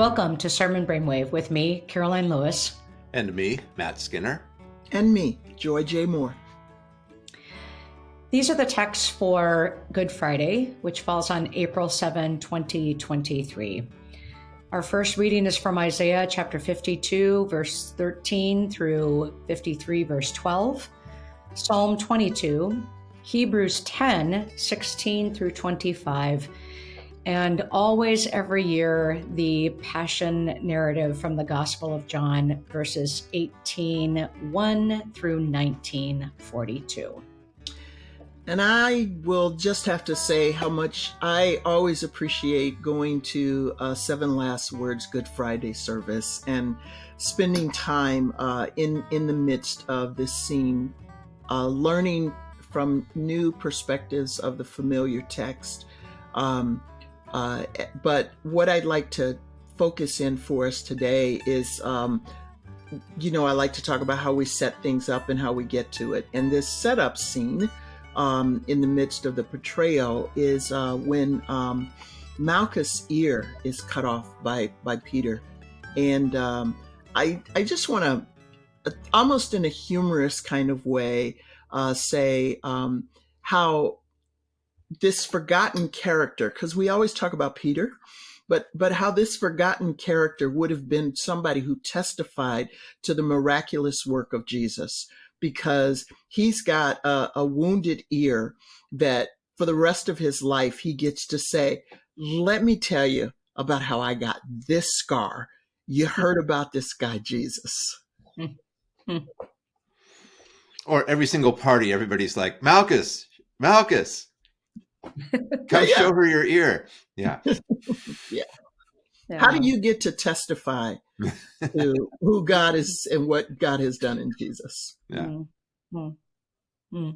Welcome to Sermon Brainwave with me, Karoline Lewis. And me, Matt Skinner. And me, Joy J. Moore. These are the texts for Good Friday, which falls on April 7, 2023. Our first reading is from Isaiah chapter 52, verse 13 through 53, verse 12, Psalm 22, Hebrews 10, 16 through 25, and always every year the Passion narrative from the Gospel of John, verses 18, 1 through 19, 42. And I will just have to say how much I always appreciate going to uh, Seven Last Words Good Friday service and spending time uh, in in the midst of this scene, uh, learning from new perspectives of the familiar text. Um, uh, but what I'd like to focus in for us today is. Um, you know, I like to talk about how we set things up and how we get to it. And this setup scene um, in the midst of the portrayal is uh, when um, Malchus' ear is cut off by by Peter, and um, I I just want to almost in a humorous kind of way uh, say um, how this forgotten character because we always talk about Peter. But, but how this forgotten character would have been somebody who testified to the miraculous work of Jesus, because he's got a, a wounded ear that for the rest of his life he gets to say, Let me tell you about how I got this scar. You heard about this guy, Jesus. or every single party, everybody's like, Malchus, Malchus, come yeah. show her your ear. Yeah. yeah. Yeah. How do you get to testify to who God is and what God has done in Jesus? Yeah. Mm-hmm. Mm-hmm.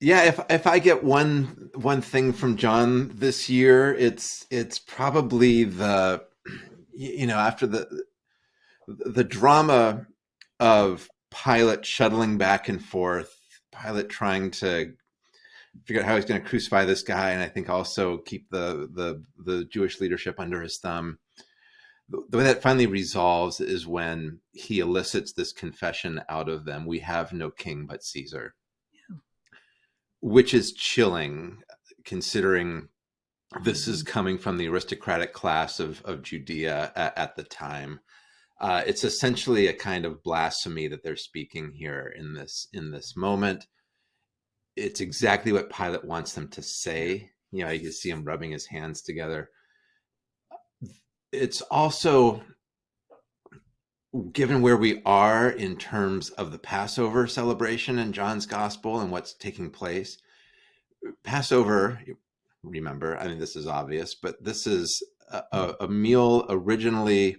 Yeah, if if I get one one thing from John this year, it's it's probably the you know after the the drama of Pilate shuttling back and forth, Pilate trying to figure out how he's going to crucify this guy, and I think also keep the the the Jewish leadership under his thumb. The way that finally resolves is when he elicits this confession out of them: "We have no king but Caesar," yeah. which is chilling, considering this is mm-hmm. coming from the aristocratic class of of Judea at, at the time. Uh, it's essentially a kind of blasphemy that they're speaking here in this in this moment it's exactly what Pilate wants them to say. You know, you can see him rubbing his hands together. It's also given where we are in terms of the Passover celebration in John's gospel and what's taking place. Passover, remember, I mean, this is obvious, but this is a, a meal originally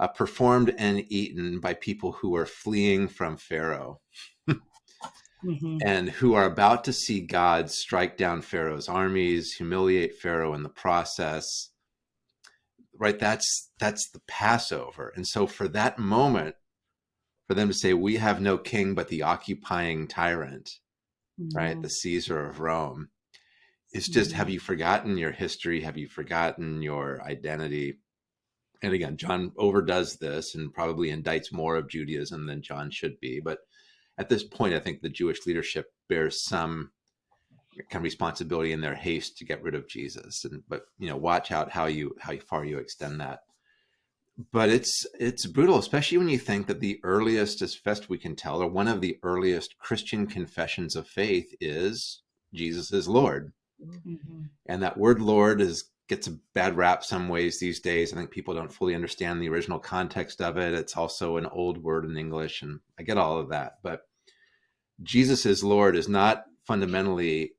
uh, performed and eaten by people who are fleeing from Pharaoh mm-hmm. and who are about to see God strike down Pharaoh's armies, humiliate Pharaoh in the process. Right? That's that's the Passover. And so for that moment, for them to say, We have no king but the occupying tyrant, mm-hmm. right? The Caesar of Rome. It's just, mm-hmm. have you forgotten your history? Have you forgotten your identity? And again, John overdoes this and probably indicts more of Judaism than John should be. But at this point, I think the Jewish leadership bears some kind of responsibility in their haste to get rid of Jesus. And but you know, watch out how you how far you extend that. But it's it's brutal, especially when you think that the earliest, as best we can tell, or one of the earliest Christian confessions of faith is Jesus is Lord. Mm-hmm. And that word Lord is gets a bad rap some ways these days. I think people don't fully understand the original context of it. It's also an old word in English, and I get all of that. But Jesus is Lord is not fundamentally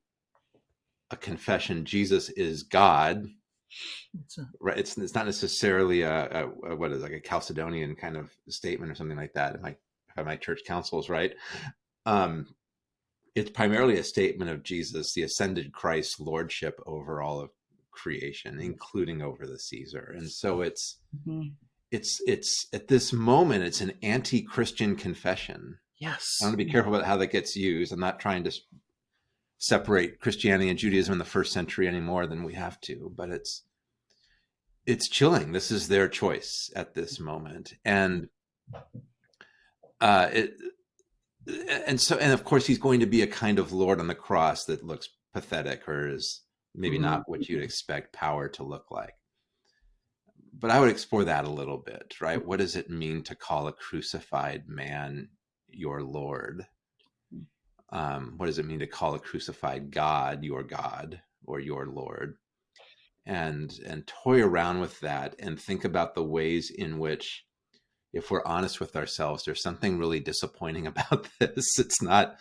a confession. Jesus is God. It's a, right. It's it's not necessarily a, a, a, what is like a Chalcedonian kind of statement or something like that. If my if my church councils right, um, it's primarily a statement of Jesus, the ascended Christ lordship over all of creation, including over the Caesar. And so it's mm-hmm. it's it's at this moment it's an anti-Christian confession Yes. I want to be careful about how that gets used. I'm not trying to separate Christianity and Judaism in the first century any more than we have to, but it's it's chilling. This is their choice at this moment, and uh, it, and so, and of course, he's going to be a kind of Lord on the cross that looks pathetic or is maybe mm-hmm. not what you'd expect power to look like. But I would explore that a little bit, right? What does it mean to call a crucified man your Lord? Um, what does it mean to call a crucified God your God or your Lord? And and toy around with that and think about the ways in which if we're honest with ourselves, there's something really disappointing about this. It's not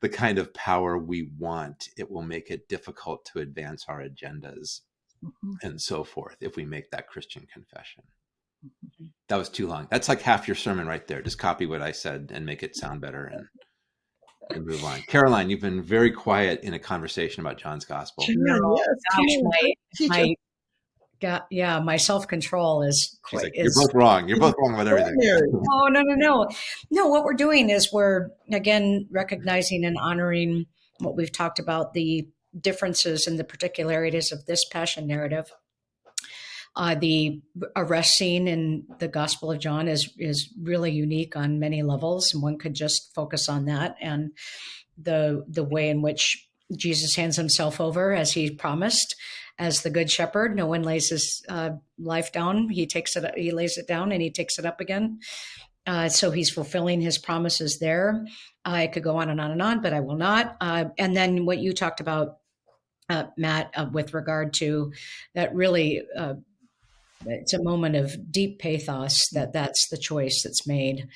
the kind of power we want. It will make it difficult to advance our agendas mm-hmm. and so forth if we make that Christian confession. Mm-hmm. That was too long. That's like half your sermon right there. Just copy what I said and make it sound better and, and move on. Karoline, you've been very quiet in a conversation about John's gospel. No, yes, gosh, my, my got yeah my self-control is, quite, like, you're both wrong. You're both wrong about everything. Oh no no no. No what we're doing is we're again recognizing and honoring what we've talked about the differences and the particularities of this passion narrative. Uh, the arrest scene in the Gospel of John is is really unique on many levels, and one could just focus on that and the the way in which Jesus hands himself over as he promised, as the good shepherd. No one lays his uh, life down. He takes it, he lays it down and he takes it up again. Uh, so he's fulfilling his promises there. I could go on and on and on, but I will not. Uh, and then what you talked about, uh, Matt, uh, with regard to that really, uh, it's a moment of deep pathos that that's the choice that's made.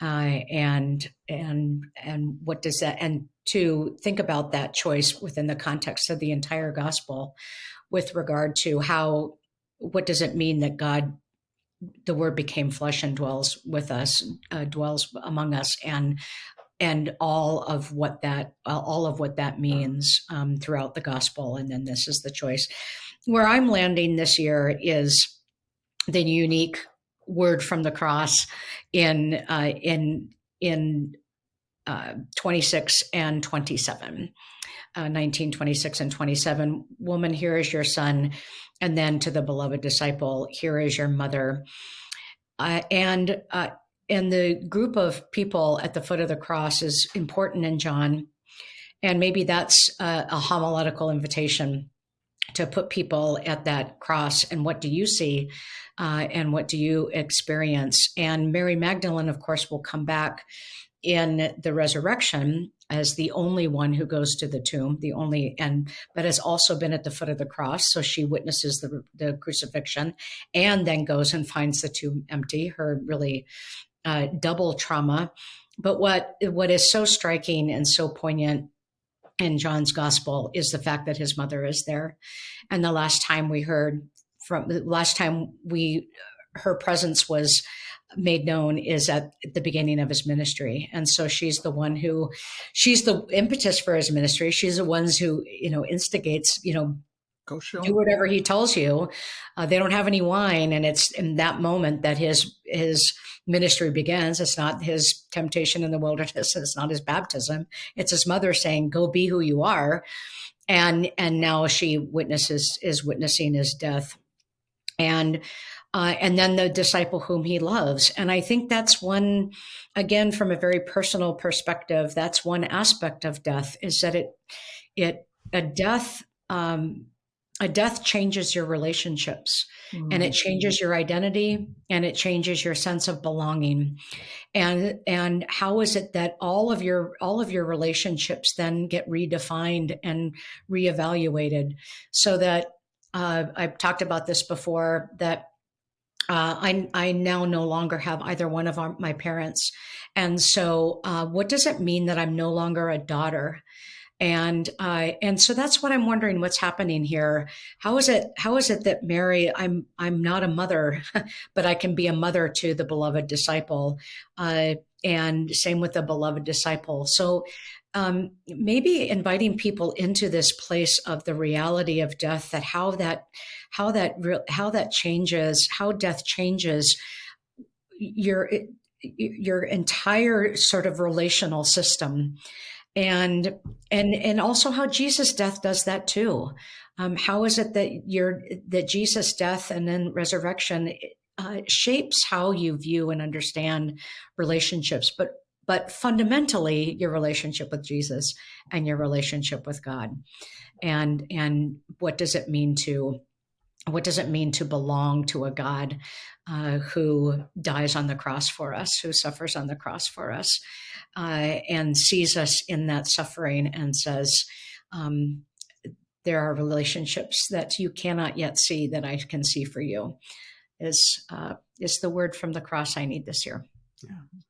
and and and what does that and to think about that choice within the context of the entire gospel with regard to how what does it mean that God the word became flesh and dwells with us uh, dwells among us and and all of what that all of what that means um, throughout the gospel and then this is the choice. Where i'm landing this year is the unique word from the cross in uh, in in uh, 26 and 27 uh, 19, 26, and 27. Woman, here is your son. And then to the beloved disciple, here is your mother. Uh, and uh, and the group of people at the foot of the cross is important in John. And maybe that's a, a homiletical invitation to put people at that cross. And what do you see? Uh, and what do you experience? And Mary Magdalene, of course, will come back in the resurrection as the only one who goes to the tomb, the only and but has also been at the foot of the cross. So she witnesses the the crucifixion and then goes and finds the tomb empty. Her really uh, double trauma. But what what is so striking and so poignant in John's gospel is the fact that his mother is there. And the last time we heard from the last time we her presence was made known is at the beginning of his ministry. And so she's the one who she's the impetus for his ministry. She's the ones who you know instigates you know go show do whatever he tells you. Uh, they don't have any wine and it's in that moment that his his ministry begins. It's not his temptation in the wilderness it's not his baptism. It's his mother saying go be who you are. And and now she witnesses is witnessing his death. And uh, and then the disciple whom he loves. And I think that's one, again, from a very personal perspective, that's one aspect of death is that it, it, a death, um, a death changes your relationships mm-hmm. and it changes your identity and it changes your sense of belonging and and how is it that all of your all of your relationships then get redefined and reevaluated so that uh, i've talked about this before that uh, I, I now no longer have either one of our, my parents. And so, uh, what does it mean that I'm no longer a daughter? And uh, and so that's what I'm wondering. What's happening here? How is it? How is it that Mary? I'm I'm not a mother, but I can be a mother to the beloved disciple, uh, and same with the beloved disciple. So um, maybe inviting people into this place of the reality of death that how that how that how that changes how death changes your your entire sort of relational system and and and also how Jesus' death does that too. Um, how is it that your that Jesus' death and then resurrection uh, shapes how you view and understand relationships, but but fundamentally your relationship with Jesus and your relationship with God, and and what does it mean to what does it mean to belong to a God uh, who dies on the cross for us, who suffers on the cross for us, uh, and sees us in that suffering and says, um, There are relationships that you cannot yet see that I can see for you, is, uh, is the word from the cross I need this year. Yeah.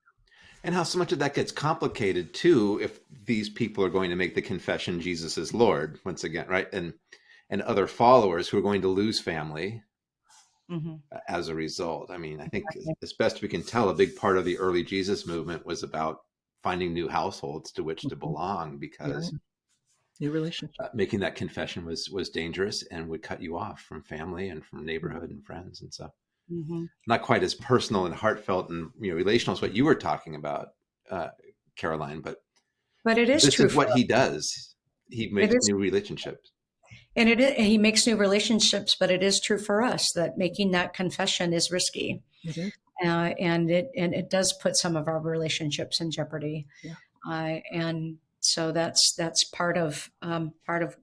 And how so much of that gets complicated too if these people are going to make the confession Jesus is Lord once again, right? And and other followers who are going to lose family mm-hmm. as a result. I mean, I think as best we can tell, a big part of the early Jesus movement was about finding new households to which mm-hmm. to belong because yeah. new relationship uh, making that confession was was dangerous and would cut you off from family and from neighborhood and friends and so mm-hmm. not quite as personal and heartfelt and you know relational as what you were talking about uh, karoline but but it is this true is what he does he makes new relationships and it is, he makes new relationships, but it is true for us that making that confession is risky. Uh, and it and it does put some of our relationships in jeopardy. Yeah. Uh, and so that's that's part of um, part of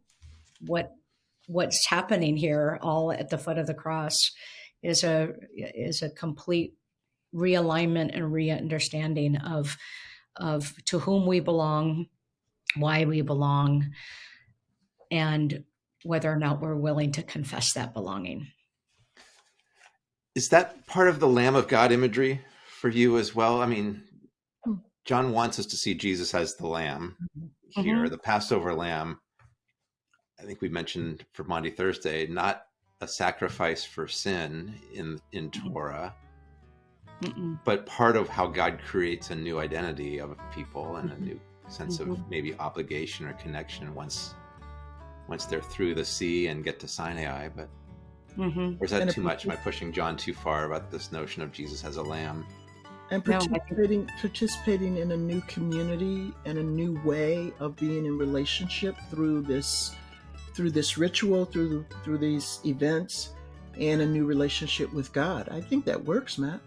what what's happening here, all at the foot of the cross, is a is a complete realignment and re-understanding of of to whom we belong, why we belong, and whether or not we're willing to confess that belonging. Is that part of the Lamb of God imagery for you as well? I mean, hmm. John wants us to see Jesus as the Lamb here, mm-hmm. the Passover Lamb. I think we mentioned for Maundy Thursday, not a sacrifice for sin in in Torah, Mm-mm. but part of how God creates a new identity of people and mm-hmm. a new sense mm-hmm. of maybe obligation or connection once once they're through the sea and get to Sinai. But mm-hmm. or is that too much? Am I pushing John too far about this notion of Jesus as a lamb? And participating, no, participating in a new community and a new way of being in relationship through this, through this ritual, through through these events, and a new relationship with God. I think that works, Matt.